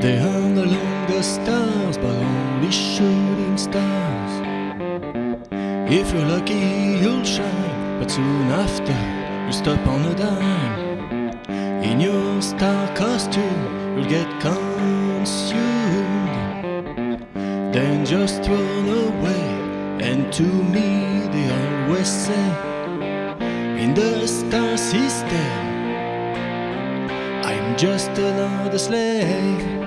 the stars, but only shooting stars. If you're lucky, you'll shine, but soon after, you'll stop on a dime. In your star costume, you'll get consumed. Then just run away, and to me, they always say, in the star system, I'm just another slave.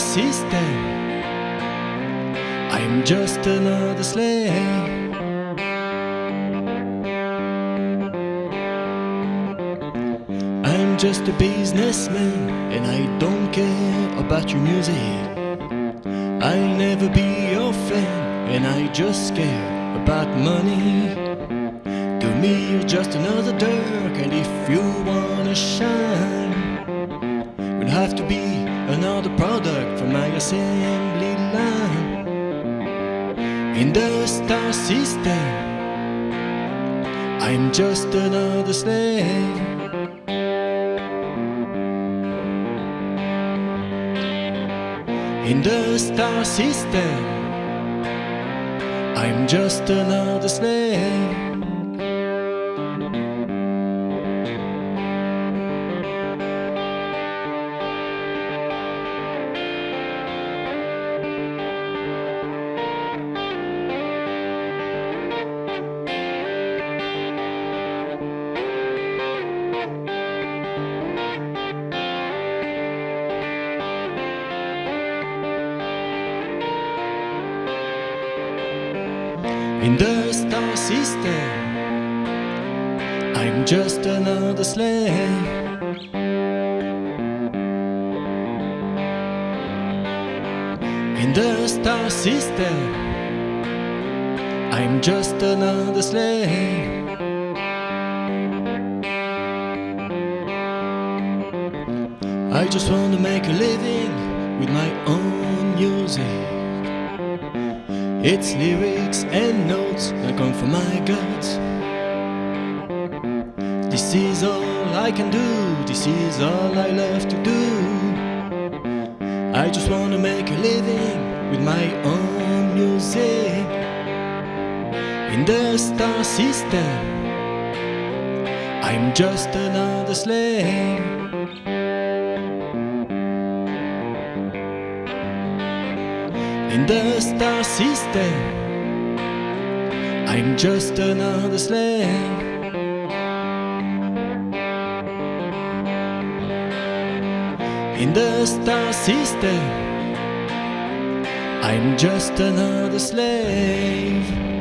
System, I'm just another slave. I'm just a businessman and I don't care about your music. I'll never be your fan and I just care about money. To me, you're just another Dirk, and if you wanna shine, You'll have to be another product from my assembly line. In the star system, I'm just another slave. In the star system, I'm just another slave. In the star system, I'm just another slave. In the star system, I'm just another slave. I just want to make a living with my own music. It's lyrics and notes that come from my gut. This is all I can do, this is all I love to do. I just wanna make a living with my own music. In the star system, I'm just another slave. In the star system, I'm just another slave. In the star system, I'm just another slave.